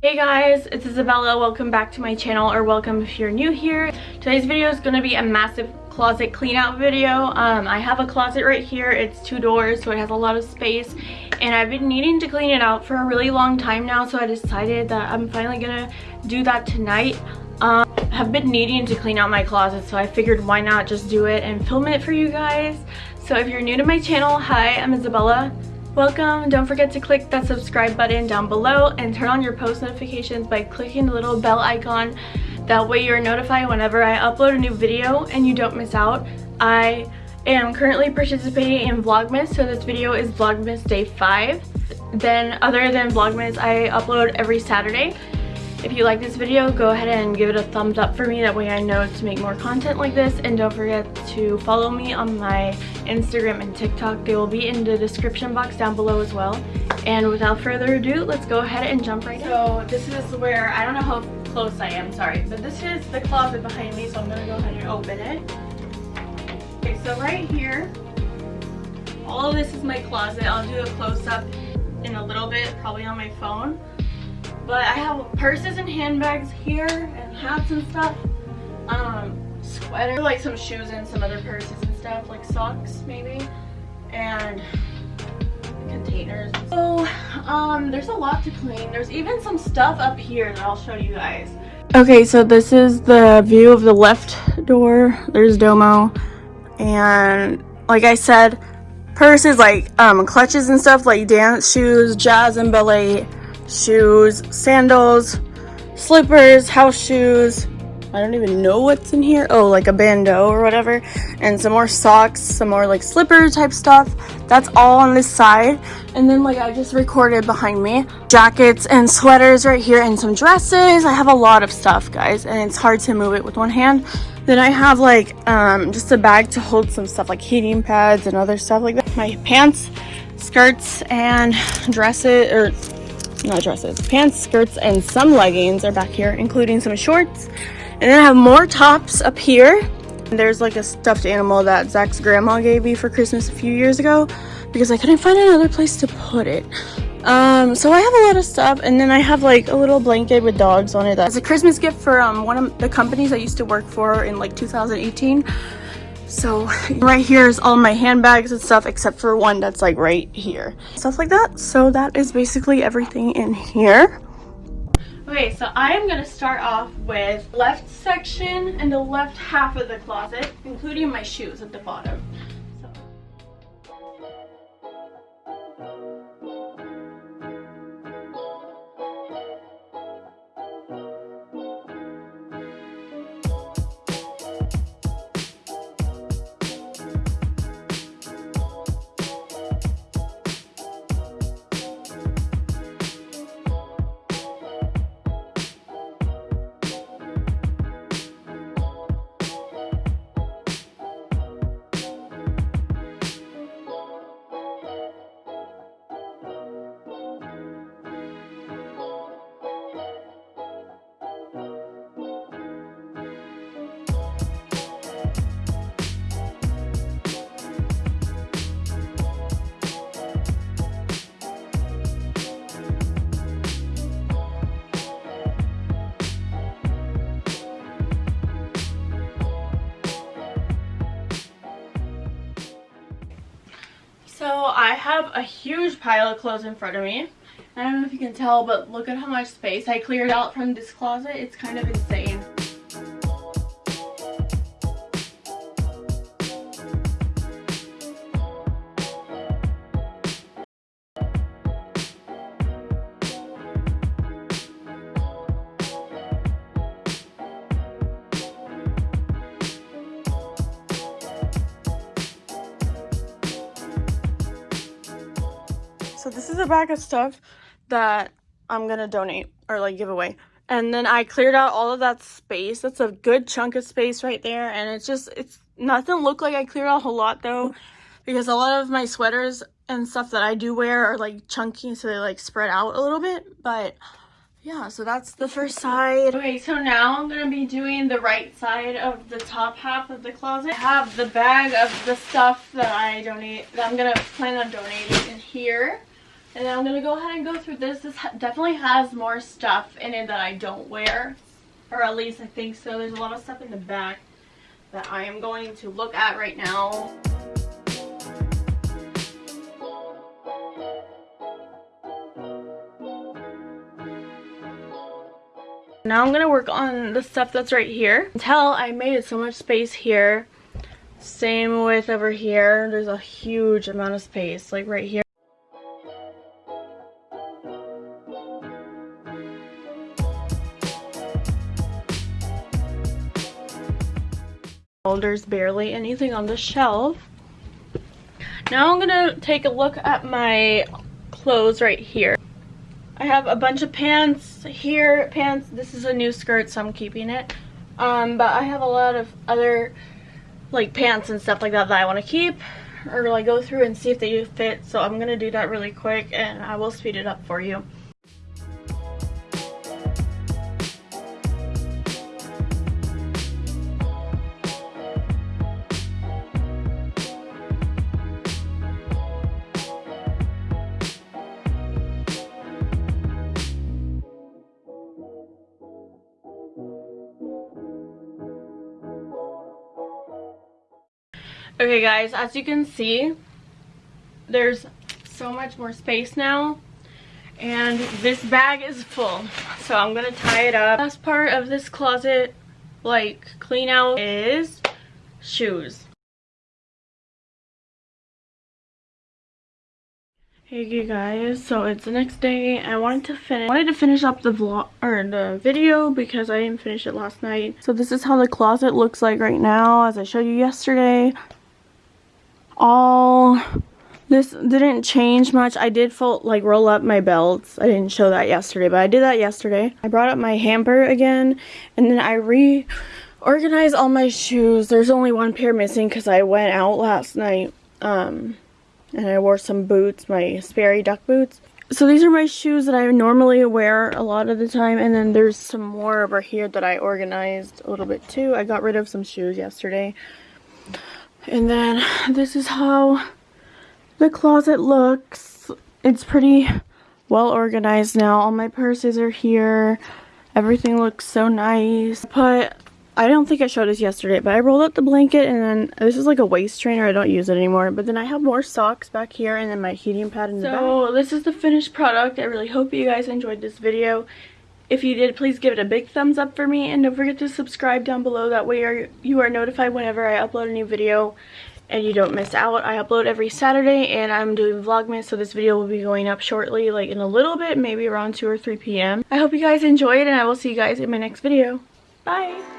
Hey guys, it's Isabella. Welcome back to my channel or welcome if you're new here. Today's video is going to be a massive closet clean out video. Um, I have a closet right here. It's two doors so it has a lot of space and I've been needing to clean it out for a really long time now so I decided that I'm finally going to do that tonight. Um, have been needing to clean out my closet so I figured why not just do it and film it for you guys. So if you're new to my channel, hi, I'm Isabella. Welcome. Don't forget to click that subscribe button down below and turn on your post notifications by clicking the little bell icon. That way you're notified whenever I upload a new video and you don't miss out. I am currently participating in Vlogmas, so this video is Vlogmas Day 5. Then other than Vlogmas, I upload every Saturday. If you like this video, go ahead and give it a thumbs up for me. That way I know to make more content like this. And don't forget to follow me on my Instagram and TikTok. They will be in the description box down below as well. And without further ado, let's go ahead and jump right in. So this is where, I don't know how close I am, sorry. But this is the closet behind me, so I'm going to go ahead and open it. Okay, so right here, all of this is my closet. I'll do a close-up in a little bit, probably on my phone. But I have purses and handbags here and hats and stuff. Um, sweater, like some shoes and some other purses and stuff, like socks maybe. And containers. So, um, there's a lot to clean. There's even some stuff up here that I'll show you guys. Okay, so this is the view of the left door. There's Domo. And like I said, purses like um, clutches and stuff like dance shoes, jazz and ballet shoes, sandals, slippers, house shoes. I don't even know what's in here. Oh, like a bandeau or whatever. And some more socks, some more like slipper type stuff. That's all on this side. And then like I just recorded behind me, jackets and sweaters right here and some dresses. I have a lot of stuff, guys, and it's hard to move it with one hand. Then I have like um, just a bag to hold some stuff like heating pads and other stuff like that. My pants, skirts, and dresses, or not dresses, pants, skirts, and some leggings are back here, including some shorts. And then I have more tops up here. And there's like a stuffed animal that Zach's grandma gave me for Christmas a few years ago because I couldn't find another place to put it. Um, so I have a lot of stuff and then I have like a little blanket with dogs on it that's a Christmas gift for um, one of the companies I used to work for in like 2018. So right here is all my handbags and stuff except for one that's like right here. Stuff like that. So that is basically everything in here. Okay, so I am going to start off with left section and the left half of the closet, including my shoes at the bottom. So I have a huge pile of clothes in front of me. I don't know if you can tell, but look at how much space I cleared out from this closet. It's kind of insane. So this is a bag of stuff that I'm gonna donate or like give away. And then I cleared out all of that space. That's a good chunk of space right there. And it's just, it's nothing look like I cleared out a whole lot though. Because a lot of my sweaters and stuff that I do wear are like chunky. So they like spread out a little bit. But yeah, so that's the first side. Okay, so now I'm going to be doing the right side of the top half of the closet. I have the bag of the stuff that I donate, that I'm going to plan on donating in here. And then I'm going to go ahead and go through this. This definitely has more stuff in it that I don't wear. Or at least I think so. There's a lot of stuff in the back that I am going to look at right now. Now I'm going to work on the stuff that's right here. Until I made it so much space here. Same with over here. There's a huge amount of space. Like right here. There's barely anything on the shelf. Now I'm gonna take a look at my clothes right here. I have a bunch of pants here. Pants, this is a new skirt, so I'm keeping it. Um, but I have a lot of other like pants and stuff like that that I want to keep or like go through and see if they fit. So I'm gonna do that really quick and I will speed it up for you. Okay guys, as you can see, there's so much more space now. And this bag is full. So I'm going to tie it up. Last part of this closet, like, clean out is shoes. Hey you guys, so it's the next day. I wanted to finish wanted to finish up the vlog or the video because I didn't finish it last night. So this is how the closet looks like right now as I showed you yesterday all this didn't change much. I did fold like roll up my belts. I didn't show that yesterday but i did that yesterday. I brought up my hamper again and then i reorganized all my shoes. There's only one pair missing because i went out last night um and i wore some boots my sperry duck boots. So these are my shoes that i normally wear a lot of the time and then there's some more over here that i organized a little bit too. I got rid of some shoes yesterday and then this is how the closet looks. It's pretty well organized now. All my purses are here. Everything looks so nice. But I don't think I showed this yesterday, but I rolled up the blanket and then this is like a waist trainer. I don't use it anymore. But then I have more socks back here and then my heating pad in the back. So this is the finished product. I really hope you guys enjoyed this video. If you did, please give it a big thumbs up for me and don't forget to subscribe down below. That way you are notified whenever I upload a new video and you don't miss out. I upload every Saturday and I'm doing Vlogmas so this video will be going up shortly like in a little bit, maybe around 2 or 3 p.m. I hope you guys enjoyed and I will see you guys in my next video. Bye!